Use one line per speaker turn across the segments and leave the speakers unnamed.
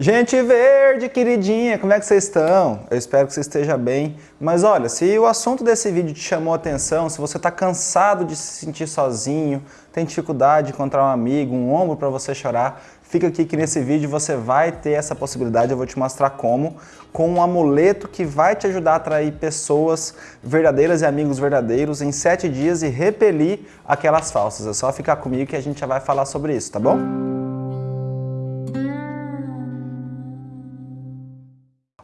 Gente verde, queridinha, como é que vocês estão? Eu espero que você esteja bem. Mas olha, se o assunto desse vídeo te chamou a atenção, se você está cansado de se sentir sozinho, tem dificuldade de encontrar um amigo, um ombro para você chorar, fica aqui que nesse vídeo você vai ter essa possibilidade, eu vou te mostrar como, com um amuleto que vai te ajudar a atrair pessoas verdadeiras e amigos verdadeiros em sete dias e repelir aquelas falsas. É só ficar comigo que a gente já vai falar sobre isso, tá bom?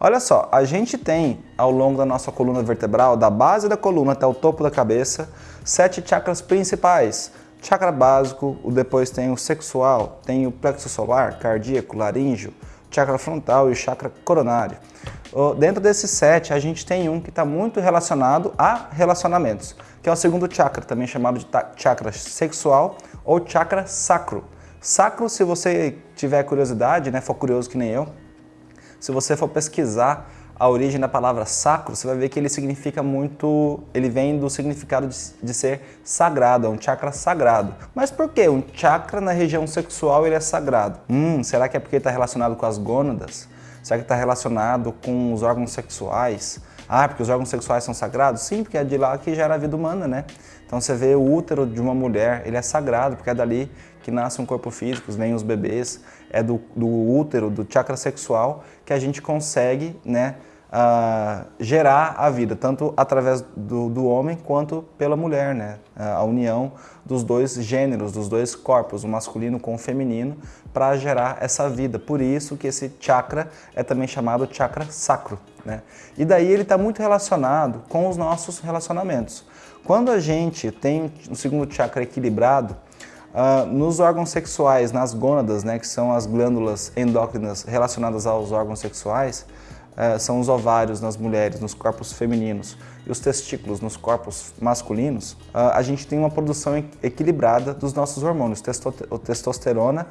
Olha só, a gente tem ao longo da nossa coluna vertebral, da base da coluna até o topo da cabeça, sete chakras principais. Chakra básico, depois tem o sexual, tem o plexo solar, cardíaco, laríngeo, chakra frontal e o chakra coronário. Dentro desses sete, a gente tem um que está muito relacionado a relacionamentos, que é o segundo chakra, também chamado de chakra sexual ou chakra sacro. Sacro, se você tiver curiosidade, né, for curioso que nem eu, se você for pesquisar a origem da palavra sacro, você vai ver que ele significa muito, ele vem do significado de, de, ser sagrado, é um chakra sagrado. Mas por que um chakra na região sexual ele é sagrado? Hum, será que é porque está relacionado com as gônadas? Será que está relacionado com os órgãos sexuais? Ah, porque os órgãos sexuais são sagrados? Sim, porque é de lá que gera a vida humana, né? Então você vê o útero de uma mulher, ele é sagrado, porque é dali que nasce um corpo físico, vem os bebês, é do, do útero, do chakra sexual, que a gente consegue né, uh, gerar a vida, tanto através do, do, homem quanto pela mulher, né? a união dos dois gêneros, dos dois corpos, o masculino com o feminino, para gerar essa vida. Por isso que esse chakra é também chamado chakra sacro. Né? E daí ele está muito relacionado com os nossos relacionamentos. Quando a gente tem o segundo chakra equilibrado, Uh, nos órgãos sexuais, nas gônadas, né, que são as glândulas endócrinas relacionadas aos órgãos sexuais, uh, são os ovários nas mulheres, nos corpos femininos, e os testículos nos corpos masculinos, uh, a gente tem uma produção equilibrada dos nossos hormônios, testosterona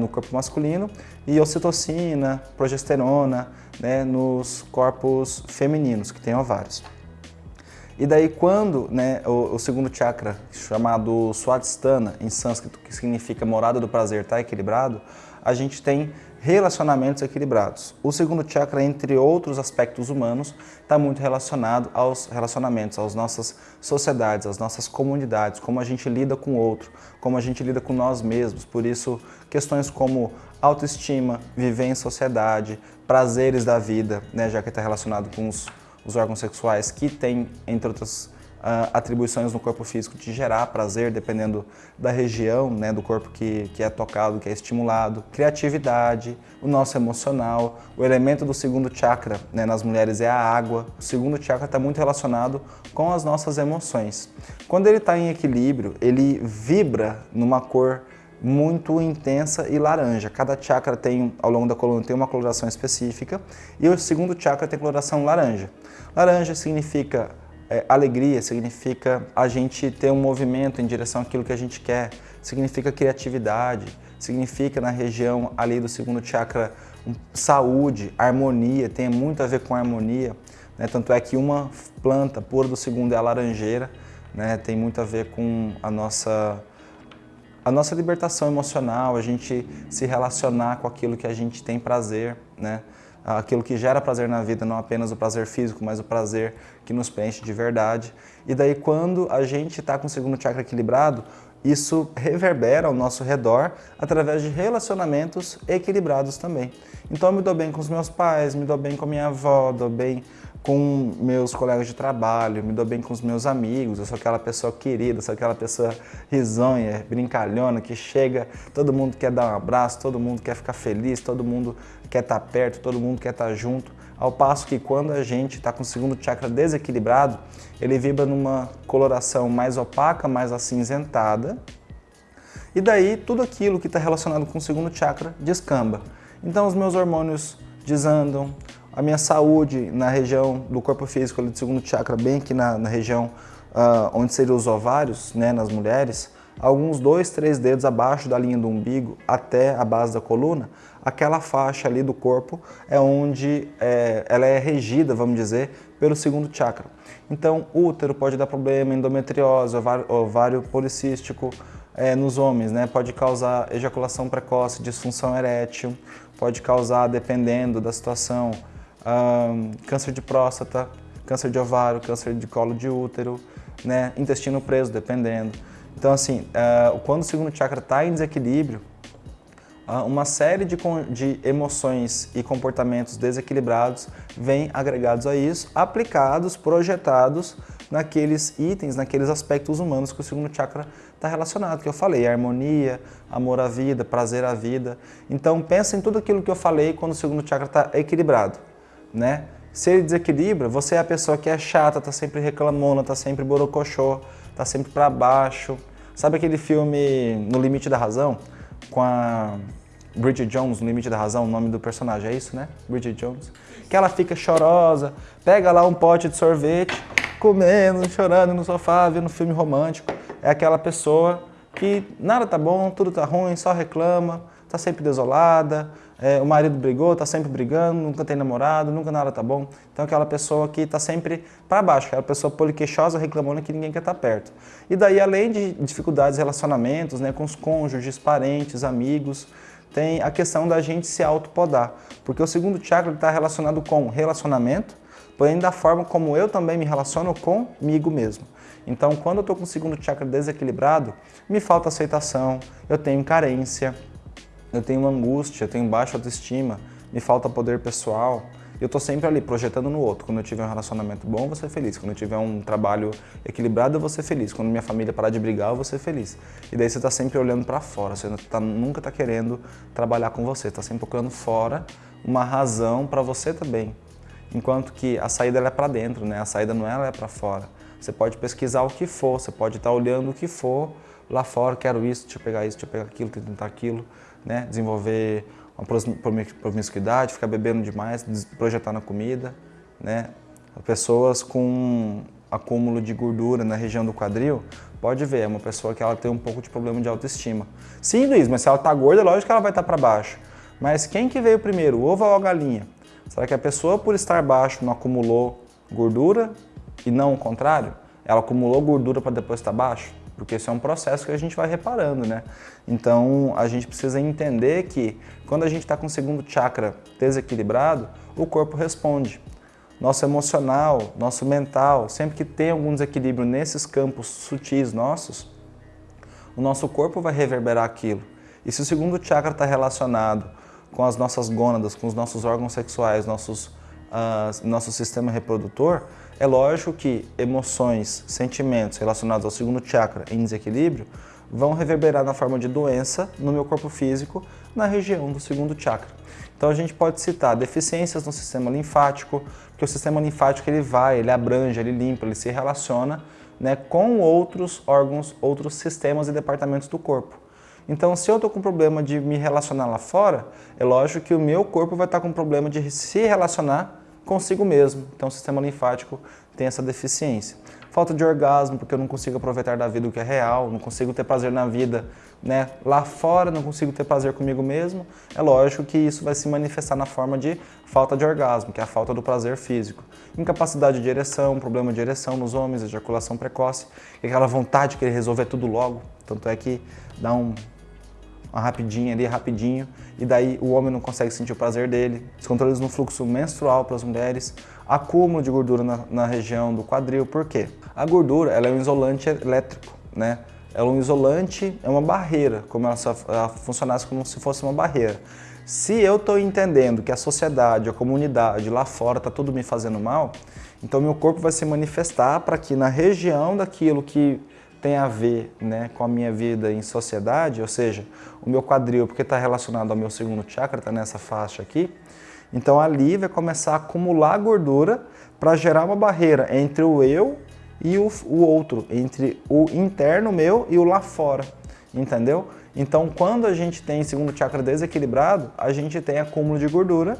no corpo masculino e ocitocina, progesterona né, nos corpos femininos, que têm ovários. E daí quando né, o, o, segundo chakra, chamado Swadhisthana, em sânscrito, que significa morada do prazer, está equilibrado, a gente tem relacionamentos equilibrados. O segundo chakra, entre outros aspectos humanos, está muito relacionado aos relacionamentos, às nossas sociedades, às nossas comunidades, como a gente lida com o outro, como a gente lida com nós mesmos. Por isso, questões como autoestima, viver em sociedade, prazeres da vida, né, já que está relacionado com os os órgãos sexuais que têm, entre outras uh, atribuições no corpo físico, de gerar prazer, dependendo da região né, do corpo que, que é tocado, que é estimulado. Criatividade, o nosso emocional, o elemento do segundo chakra né, nas mulheres é a água. O segundo chakra está muito relacionado com as nossas emoções. Quando ele está em equilíbrio, ele vibra numa cor muito intensa e laranja. Cada chakra tem, ao longo da coluna, tem uma coloração específica e o segundo chakra tem coloração laranja. Laranja significa é, alegria, significa a gente ter um movimento em direção àquilo que a gente quer, significa criatividade, significa na região ali do segundo chakra saúde, harmonia, tem muito a ver com harmonia. Né? Tanto é que uma planta pura do segundo é a laranjeira, né? tem muito a ver com a nossa a nossa libertação emocional, a gente se relacionar com aquilo que a gente tem prazer, né? Aquilo que gera prazer na vida, não apenas o prazer físico, mas o prazer que nos preenche de verdade. E daí quando a gente está com o segundo chakra equilibrado, isso reverbera ao nosso redor através de relacionamentos equilibrados também. Então eu me dou bem com os meus pais, me dou bem com a minha avó, dou bem com meus colegas de trabalho, me dou bem com os meus amigos, eu sou aquela pessoa querida, sou aquela pessoa risonha, brincalhona, que chega, todo mundo quer dar um abraço, todo mundo quer ficar feliz, todo mundo quer estar perto, todo mundo quer estar junto. Ao passo que quando a gente está com o segundo chakra desequilibrado, ele vibra numa coloração mais opaca, mais acinzentada, e daí tudo aquilo que está relacionado com o segundo chakra descamba. Então os meus hormônios desandam, a minha saúde na região do corpo físico, ali do segundo chakra, bem aqui na, na região uh, onde seriam os ovários, né, nas mulheres, alguns dois, três dedos abaixo da linha do umbigo até a base da coluna, aquela faixa ali do corpo é onde é, ela é regida, vamos dizer, pelo segundo chakra. Então, útero pode dar problema, endometriose, ovário, ovário policístico, é, nos homens, né? Pode causar ejaculação precoce, disfunção erétil. pode causar, dependendo da situação, um, câncer de próstata, câncer de ovário, câncer de colo de útero, né? intestino preso, dependendo. Então, assim, uh, quando o segundo chakra está em desequilíbrio, uh, uma série de, de emoções e comportamentos desequilibrados vêm agregados a isso, aplicados, projetados naqueles itens, naqueles aspectos humanos que o segundo chakra está relacionado, que eu falei, harmonia, amor à vida, prazer à vida. Então pensa em tudo aquilo que eu falei quando o segundo chakra está equilibrado, né? Se ele desequilibra, você é a pessoa que é chata, tá sempre reclamando, tá sempre borocochô, tá sempre para baixo. Sabe aquele filme No Limite da Razão? Com a Bridget Jones, No Limite da Razão, o nome do personagem, é isso, né? Bridget Jones. Que ela fica chorosa, pega lá um pote de sorvete, comendo, chorando no sofá, vendo filme romântico. É aquela pessoa que nada tá bom, tudo tá ruim, só reclama, tá sempre desolada, é, o marido brigou, tá sempre brigando, nunca tem namorado, nunca nada tá bom. Então aquela pessoa que tá sempre para baixo, aquela pessoa poliqueixosa reclamando que ninguém quer estar tá perto. E daí, além de dificuldades de relacionamentos, né, com os cônjuges, parentes, amigos, tem a questão da gente se autopodar. Porque o segundo chakra está relacionado com relacionamento, porém da forma como eu também me relaciono comigo mesmo. Então, quando eu estou com o segundo chakra desequilibrado, me falta aceitação, eu tenho carência, eu tenho angústia, eu tenho baixa autoestima, me falta poder pessoal. Eu estou sempre ali projetando no outro. Quando eu tiver um relacionamento bom, eu vou ser feliz. Quando eu tiver um trabalho equilibrado, eu vou ser feliz. Quando minha família parar de brigar, eu vou ser feliz. E daí você está sempre olhando para fora. Você tá, nunca está querendo trabalhar com você. Está sempre procurando fora uma razão para você também. Enquanto que a saída é para dentro, né? A saída não é, é para fora. Você pode pesquisar o que for, você pode estar tá olhando o que for lá fora, quero isso, deixa eu pegar isso, deixa eu pegar aquilo, tentar aquilo, né? Desenvolver uma promiscuidade, ficar bebendo demais, projetar na comida, né? Pessoas com acúmulo de gordura na região do quadril, pode ver, é uma pessoa que ela tem um pouco de problema de autoestima. Sim, Luiz, mas se ela está gorda, lógico que ela vai estar tá para baixo. Mas quem que veio primeiro, o ovo ou a galinha? Será que a pessoa, por estar baixo, não acumulou gordura e não o contrário? Ela acumulou gordura para depois estar baixo? Porque isso é um processo que a gente vai reparando, né? Então, a gente precisa entender que quando a gente está com o segundo chakra desequilibrado, o corpo responde. Nosso emocional, nosso mental, sempre que tem algum desequilíbrio nesses campos sutis nossos, o nosso corpo vai reverberar aquilo. E se o segundo chakra está relacionado com as nossas gônadas, com os nossos órgãos sexuais, nossos, uh, nosso sistema reprodutor, é lógico que emoções, sentimentos relacionados ao segundo chakra em desequilíbrio vão reverberar na forma de doença no meu corpo físico, na região do segundo chakra. Então a gente pode citar deficiências no sistema linfático, porque o sistema linfático ele vai, ele abrange, ele limpa, ele se relaciona né, com outros órgãos, outros sistemas e departamentos do corpo. Então, se eu estou com problema de me relacionar lá fora, é lógico que o meu corpo vai estar com problema de se relacionar consigo mesmo. Então o sistema linfático tem essa deficiência. Falta de orgasmo, porque eu não consigo aproveitar da vida o que é real, não consigo ter prazer na vida né? lá fora, não consigo ter prazer comigo mesmo. É lógico que isso vai se manifestar na forma de falta de orgasmo, que é a falta do prazer físico. Incapacidade de ereção, problema de ereção nos homens, ejaculação precoce, aquela vontade de querer resolver tudo logo. Tanto é que dá um uma rapidinha ali, rapidinho, e daí o homem não consegue sentir o prazer dele. Descontroles no fluxo menstrual para as mulheres, acúmulo de gordura na, na, região do quadril, por quê? A gordura ela é um isolante elétrico, né? É um isolante, é uma barreira, como ela, ela funcionasse como se fosse uma barreira. Se eu estou entendendo que a sociedade, a comunidade lá fora está tudo me fazendo mal, então meu corpo vai se manifestar para que na região daquilo que tem a ver né, com a minha vida em sociedade, ou seja, o meu quadril, porque está relacionado ao meu segundo chakra, está nessa faixa aqui, então ali vai começar a acumular gordura para gerar uma barreira entre o eu e o, o outro, entre o interno meu e o lá fora, entendeu? Então quando a gente tem segundo chakra desequilibrado, a gente tem acúmulo de gordura,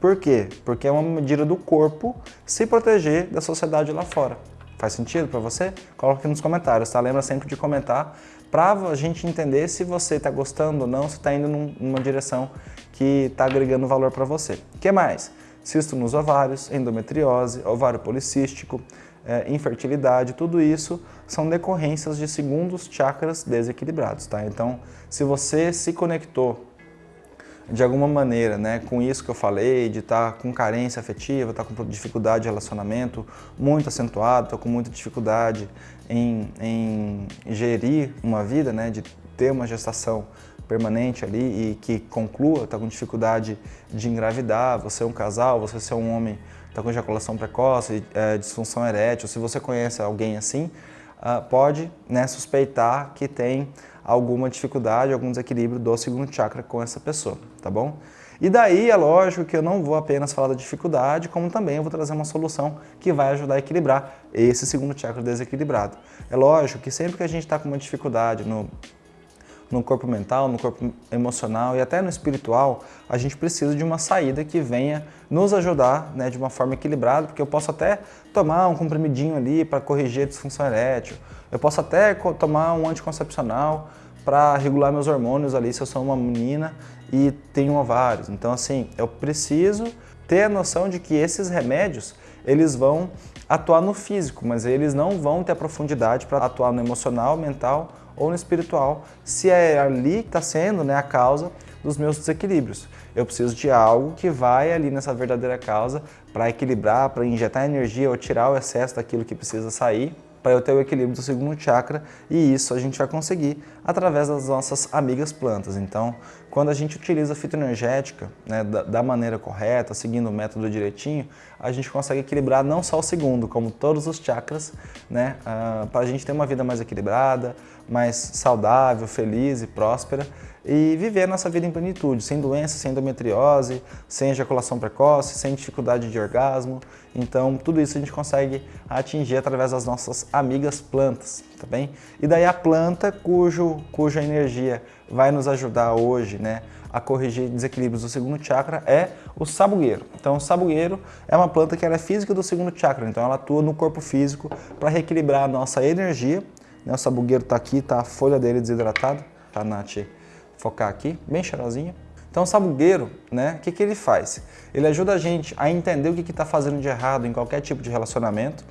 por quê? Porque é uma medida do corpo se proteger da sociedade lá fora. Faz sentido para você? Coloque aqui nos comentários, tá? Lembra sempre de comentar para a gente entender se você está gostando ou não, se está indo numa direção que está agregando valor para você. O que mais? Cisto nos ovários, endometriose, ovário policístico, é, infertilidade, tudo isso são decorrências de segundos chakras desequilibrados, tá? Então, se você se conectou de alguma maneira, né, com isso que eu falei, de estar tá com carência afetiva, estar tá com dificuldade de relacionamento muito acentuado, estou com muita dificuldade em, em gerir uma vida, né, de ter uma gestação permanente ali e que conclua, está com dificuldade de engravidar, você é um casal, você é um homem, está com ejaculação precoce, é, disfunção erétil, se você conhece alguém assim, uh, pode né, suspeitar que tem alguma dificuldade, algum desequilíbrio do segundo chakra com essa pessoa, tá bom? E daí é lógico que eu não vou apenas falar da dificuldade, como também vou trazer uma solução que vai ajudar a equilibrar esse segundo chakra desequilibrado. É lógico que sempre que a gente está com uma dificuldade no no corpo mental, no corpo emocional e até no espiritual, a gente precisa de uma saída que venha nos ajudar né, de uma forma equilibrada, porque eu posso até tomar um comprimidinho ali para corrigir a disfunção erétil, eu posso até tomar um anticoncepcional para regular meus hormônios ali se eu sou uma menina e tenho ovários. Então assim, eu preciso ter a noção de que esses remédios, eles vão atuar no físico, mas eles não vão ter a profundidade para atuar no emocional, mental ou no espiritual, se é ali que está sendo né, a causa dos meus desequilíbrios. Eu preciso de algo que vai ali nessa verdadeira causa para equilibrar, para injetar energia ou tirar o excesso daquilo que precisa sair para eu ter o equilíbrio do segundo chakra e isso a gente vai conseguir através das nossas amigas plantas. Então, quando a gente utiliza a fitoenergética né, da, da, maneira correta, seguindo o método direitinho, a gente consegue equilibrar não só o segundo, como todos os chakras, né, uh, ah, para a gente ter uma vida mais equilibrada, mais saudável, feliz e próspera e viver a nossa vida em plenitude, sem doença, sem endometriose, sem ejaculação precoce, sem dificuldade de orgasmo. Então, tudo isso a gente consegue atingir através das nossas amigas plantas, tá bem? E daí a planta cujo, cuja energia vai nos ajudar hoje, né, a corrigir desequilíbrios do segundo chakra é o sabugueiro. Então, o sabugueiro é uma planta que é física do segundo chakra, então ela atua no corpo físico para reequilibrar a nossa energia. Né? O sabugueiro está aqui, tá a folha dele desidratada, tá, Nath? Focar aqui, bem cheirosinho. Então o sabugueiro, né, o que, que ele faz? Ele ajuda a gente a entender o que está fazendo de errado em qualquer tipo de relacionamento,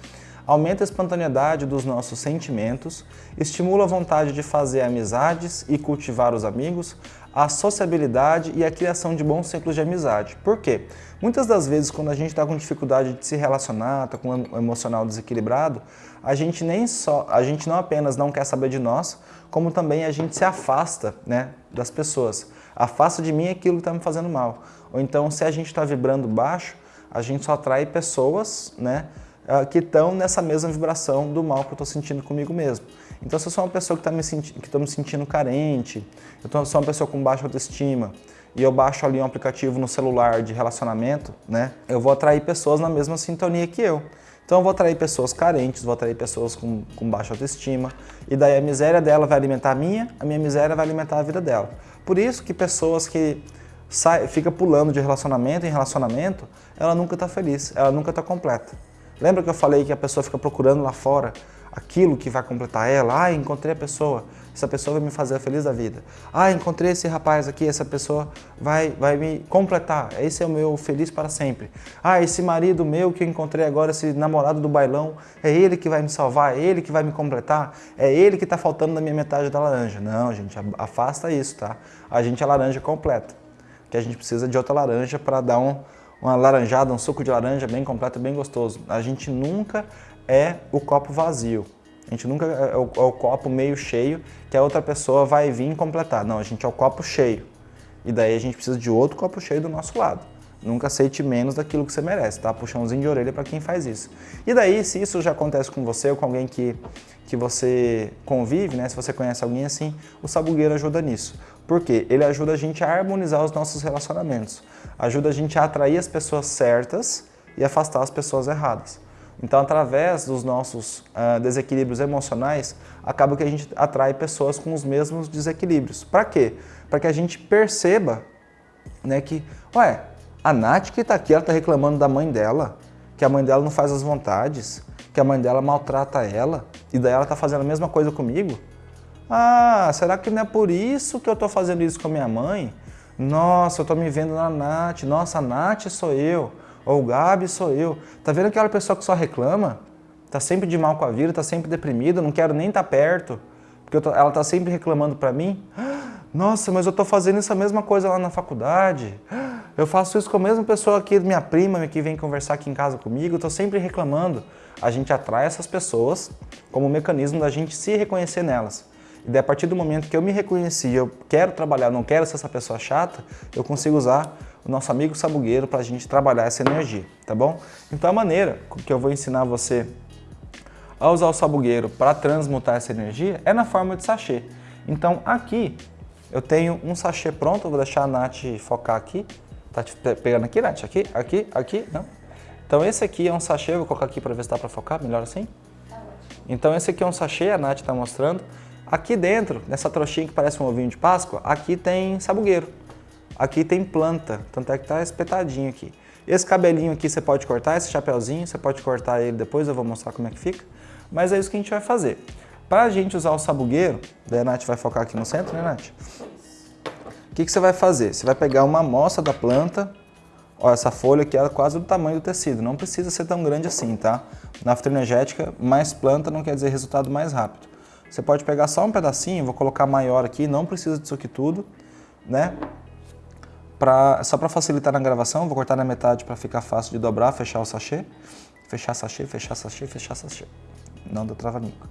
aumenta a espontaneidade dos nossos sentimentos, estimula a vontade de fazer amizades e cultivar os amigos, a sociabilidade e a criação de bons ciclos de amizade. Por quê? Muitas das vezes, quando a gente está com dificuldade de se relacionar, está com um emocional desequilibrado, a gente nem só, a gente não apenas não quer saber de nós, como também a gente se afasta né, das pessoas. Afasta de mim aquilo que está me fazendo mal. Ou então, se a gente está vibrando baixo, a gente só atrai pessoas né, ah, que estão nessa mesma vibração do mal que eu estou sentindo comigo mesmo. Então, se eu sou uma pessoa que está me, senti me sentindo carente, eu tô, sou uma pessoa com baixa autoestima, e eu baixo ali um aplicativo no celular de relacionamento, né, eu vou atrair pessoas na mesma sintonia que eu. Então eu vou atrair pessoas carentes, vou atrair pessoas com, com baixa autoestima, e daí a miséria dela vai alimentar a minha, a minha miséria vai alimentar a vida dela. Por isso que pessoas que sai, fica pulando de relacionamento em relacionamento, ela nunca está feliz, ela nunca está completa. Lembra que eu falei que a pessoa fica procurando lá fora aquilo que vai completar ela? Ah, encontrei a pessoa essa pessoa vai me fazer feliz da vida. Ah, encontrei esse rapaz aqui, essa pessoa vai, vai me completar, esse é o meu feliz para sempre. Ah, esse marido meu que eu encontrei agora, esse namorado do bailão, é ele que vai me salvar, é ele que vai me completar, é ele que está faltando na minha metade da laranja. Não, gente, afasta isso, tá? A gente é laranja completa, que a gente precisa de outra laranja para dar um, uma laranjada, um suco de laranja bem completo, bem gostoso. A gente nunca é o copo vazio. A gente nunca é o, é o, copo meio cheio que a outra pessoa vai vir completar. Não, a gente é o copo cheio. E daí a gente precisa de outro copo cheio do nosso lado. Nunca aceite menos daquilo que você merece, tá? Puxãozinho de orelha para quem faz isso. E daí, se isso já acontece com você ou com alguém que, que você convive, né? Se você conhece alguém assim, o sabugueiro ajuda nisso. Por quê? Ele ajuda a gente a harmonizar os nossos relacionamentos. Ajuda a gente a atrair as pessoas certas e afastar as pessoas erradas. Então, através dos nossos uh, desequilíbrios emocionais, acaba que a gente atrai pessoas com os mesmos desequilíbrios. Para quê? Para que a gente perceba né, que, ué, a Nath que está aqui, ela está reclamando da mãe dela, que a mãe dela não faz as vontades, que a mãe dela maltrata ela, e daí ela está fazendo a mesma coisa comigo? Ah, será que não é por isso que eu estou fazendo isso com a minha mãe? Nossa, eu estou me vendo na Nath, nossa, a Nath sou eu. Ou o Gabi sou eu. Tá vendo aquela pessoa que só reclama? Tá sempre de mal com a vida, tá sempre deprimida, não quero nem estar tá perto, porque tô, ela tá sempre reclamando para mim. Nossa, mas eu estou fazendo essa mesma coisa lá na faculdade. Eu faço isso com a mesma pessoa aqui, minha prima, que vem conversar aqui em casa comigo. Estou sempre reclamando. A gente atrai essas pessoas como um mecanismo da gente se reconhecer nelas. E daí, a partir do momento que eu me reconheci, eu quero trabalhar, não quero ser essa pessoa chata, eu consigo usar o nosso amigo sabugueiro para a gente trabalhar essa energia, tá bom? Então a maneira que eu vou ensinar você a usar o sabugueiro para transmutar essa energia é na forma de sachê. Então aqui eu tenho um sachê pronto, eu vou deixar a Nath focar aqui. Tá te pegando aqui, Nath? Aqui, aqui, aqui, não? Então esse aqui é um sachê, vou colocar aqui para ver se dá para focar, melhor assim? Tá então esse aqui é um sachê, a Nath está mostrando. Aqui dentro, nessa trouxinha que parece um ovinho de Páscoa, aqui tem sabugueiro. Aqui tem planta, tanto é que tá espetadinho aqui. Esse cabelinho aqui você pode cortar, esse chapéuzinho, você pode cortar ele depois, eu vou mostrar como é que fica. Mas é isso que a gente vai fazer. Para a gente usar o sabugueiro, daí a Nath vai focar aqui no centro, né Nath? O que, que você vai fazer? Você vai pegar uma amostra da planta, ó, essa folha aqui é quase do tamanho do tecido, não precisa ser tão grande assim, tá? Na fitoenergética, mais planta não quer dizer resultado mais rápido. Você pode pegar só um pedacinho, vou colocar maior aqui, não precisa disso aqui tudo, né? Pra, só para facilitar na gravação, vou cortar na metade para ficar fácil de dobrar, fechar o sachê. Fechar sachê, fechar sachê, fechar sachê. Não deu trava-língua.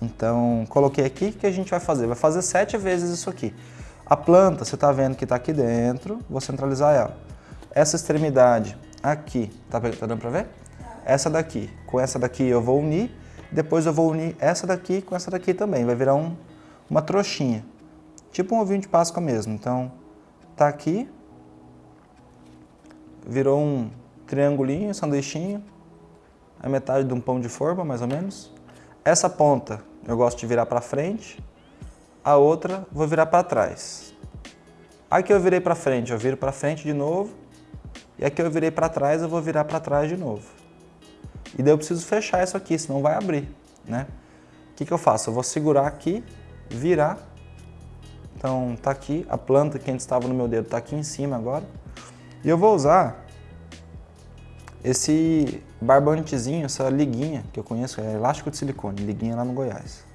Então, coloquei aqui, o que a gente vai fazer? Vai fazer sete vezes isso aqui. A planta, você está vendo que está aqui dentro, vou centralizar ela. Essa extremidade aqui, tá, tá dando para ver? Essa daqui, com essa daqui eu vou unir depois eu vou unir essa daqui com essa daqui também. Vai virar um, uma trouxinha. Tipo um ovinho de Páscoa mesmo. Então, tá aqui. Virou um triangulinho, sanduichinho. A metade de um pão de forma, mais ou menos. Essa ponta eu gosto de virar para frente. A outra vou virar para trás. Aqui eu virei para frente, eu viro para frente de novo. E aqui eu virei para trás, eu vou virar para trás de novo. E daí eu preciso fechar isso aqui, senão vai abrir, né? O que, que eu faço? Eu vou segurar aqui, virar. Então tá aqui, a planta que antes estava no meu dedo está aqui em cima agora. E eu vou usar esse barbantezinho, essa liguinha que eu conheço, é elástico de silicone, liguinha lá no Goiás.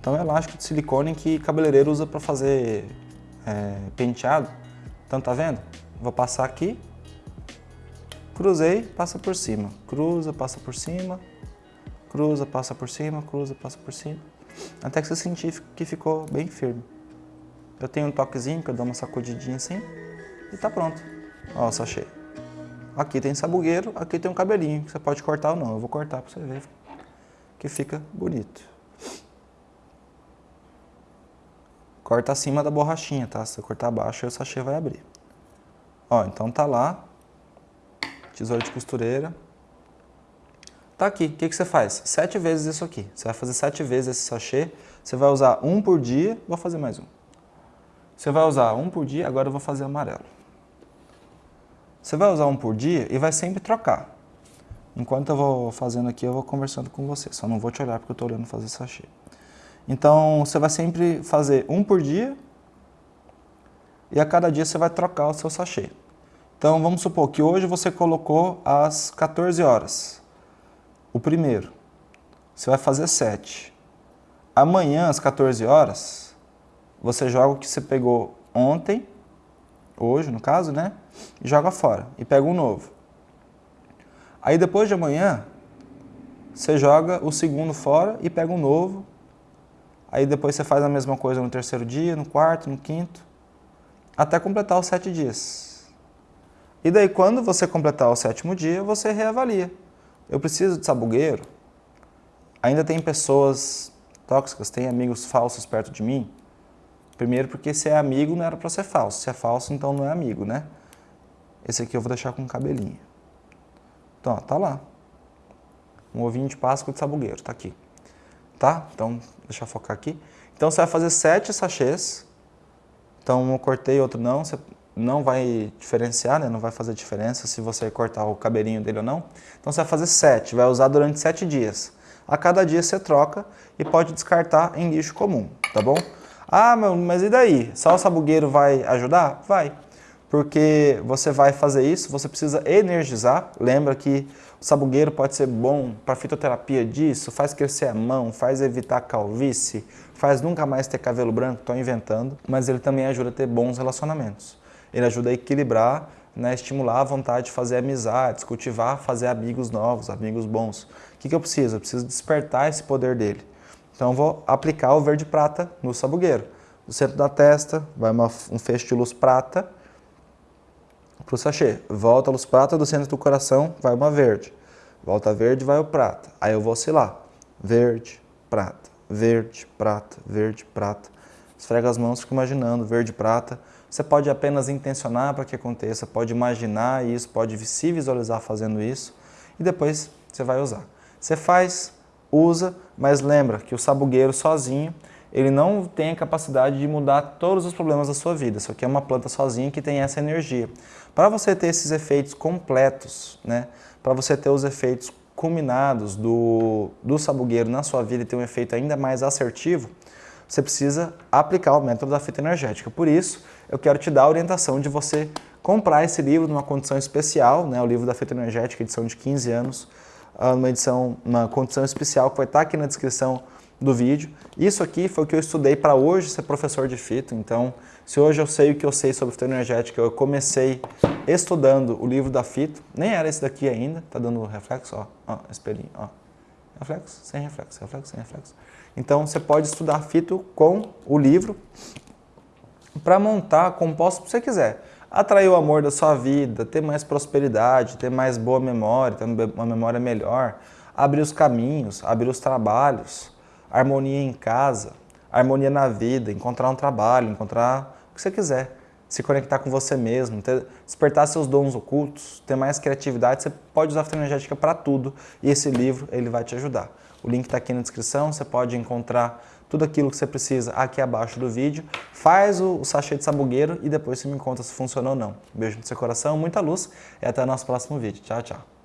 Então é elástico de silicone que cabeleireiro usa para fazer é, penteado. Então tá vendo? Vou passar aqui Cruzei, passa por cima. Cruza, passa por cima. Cruza, passa por cima. Cruza, passa por cima. Até que você sentir que ficou bem firme. Eu tenho um toquezinho que eu dou uma sacudidinha assim e tá pronto. Ó o sachê. Aqui tem sabugueiro, aqui tem um cabelinho que você pode cortar ou não. Eu vou cortar para você ver que fica bonito. Corta acima da borrachinha, tá? Se você cortar abaixo, o sachê vai abrir. Ó, então tá lá, tesoura de costureira. Tá aqui, o que, que você faz? Sete vezes isso aqui. Você vai fazer sete vezes esse sachê. Você vai usar um por dia, vou fazer mais um. Você vai usar um por dia, agora eu vou fazer amarelo. Você vai usar um por dia e vai sempre trocar. Enquanto eu vou fazendo aqui, eu vou conversando com você. Só não vou te olhar porque eu estou olhando fazer sachê. Então, você vai sempre fazer um por dia e a cada dia você vai trocar o seu sachê. Então, vamos supor que hoje você colocou às 14 horas, o primeiro. Você vai fazer 7. Amanhã, às 14 horas, você joga o que você pegou ontem, hoje no caso, né? E joga fora. E pega um novo. Aí depois de amanhã, você joga o segundo fora e pega um novo. Aí depois você faz a mesma coisa no terceiro dia, no quarto, no quinto, até completar os sete dias. E daí, quando você completar o sétimo dia, você reavalia. Eu preciso de sabugueiro? Ainda tem pessoas tóxicas, tem amigos falsos perto de mim? Primeiro porque se é amigo não era para ser falso. Se é falso, então não é amigo, né? Esse aqui eu vou deixar com cabelinho. Então, ó, tá lá. Um ovinho de Páscoa de sabugueiro, tá aqui. Tá? Então, deixa eu focar aqui. Então, você vai fazer sete sachês. Então, um eu cortei, outro não. Você não vai diferenciar, né? não vai fazer diferença se você cortar o cabelinho dele ou não. Então você vai fazer sete, vai usar durante sete dias. A cada dia você troca e pode descartar em lixo comum, tá bom? Ah, mas e daí? Só o sabugueiro vai ajudar? Vai. porque você vai fazer isso, você precisa energizar. Lembra que o sabugueiro pode ser bom para fitoterapia disso, faz crescer a mão, faz evitar calvície, faz nunca mais ter cabelo branco, estou inventando, mas ele também ajuda a ter bons relacionamentos. Ele ajuda a equilibrar, né, estimular a vontade de fazer amizades, cultivar, fazer amigos novos, amigos bons. O que, que eu preciso? Eu preciso despertar esse poder dele. Então vou aplicar o verde prata no sabugueiro. No centro da testa vai uma, um feixe de luz prata, para o sachê. Volta a luz prata do centro do coração, vai uma verde. Volta verde, vai o prata. Aí eu vou oscilar. Verde, prata, verde, prata, verde, prata. Esfrega as mãos, fica imaginando, verde, prata. Você pode apenas intencionar para que aconteça, pode imaginar isso, pode se visualizar fazendo isso e depois você vai usar. Você faz, usa, mas lembra que o sabugueiro sozinho ele não tem a capacidade de mudar todos os problemas da sua vida. Isso aqui é uma planta sozinha que tem essa energia. Para você ter esses efeitos completos, né, para você ter os efeitos culminados do, do sabugueiro na sua vida e ter um efeito ainda mais assertivo, você precisa aplicar o método da fita energética. Por isso, eu quero te dar a orientação de você comprar esse livro numa condição especial, né, o livro da fita energética, edição de 15 anos, ah, uma edição, uma condição especial que vai estar aqui na descrição do vídeo. Isso aqui foi o que eu estudei para hoje ser professor de fito, então se hoje eu sei o que eu sei sobre fito energética, eu comecei estudando o livro da fito, nem era esse daqui ainda, tá dando reflexo, ó, ó, espelhinho, ó. Reflexo, sem reflexo, reflexo, sem reflexo. Então você pode estudar fito com o livro para montar compostos que você quiser. Atrair o amor da sua vida, ter mais prosperidade, ter mais boa memória, ter uma memória melhor, abrir os caminhos, abrir os trabalhos, harmonia em casa, harmonia na vida, encontrar um trabalho, encontrar o que você quiser, se conectar com você mesmo, ter, despertar seus dons ocultos, ter mais criatividade, você pode usar a energética para tudo e esse livro ele vai te ajudar. O link está aqui na descrição, você pode encontrar tudo aquilo que você precisa aqui abaixo do vídeo. Faz o, o sachê de sabugueiro e depois você me conta se funcionou ou não. beijo no seu coração, muita luz e até o nosso próximo vídeo. Tchau, tchau.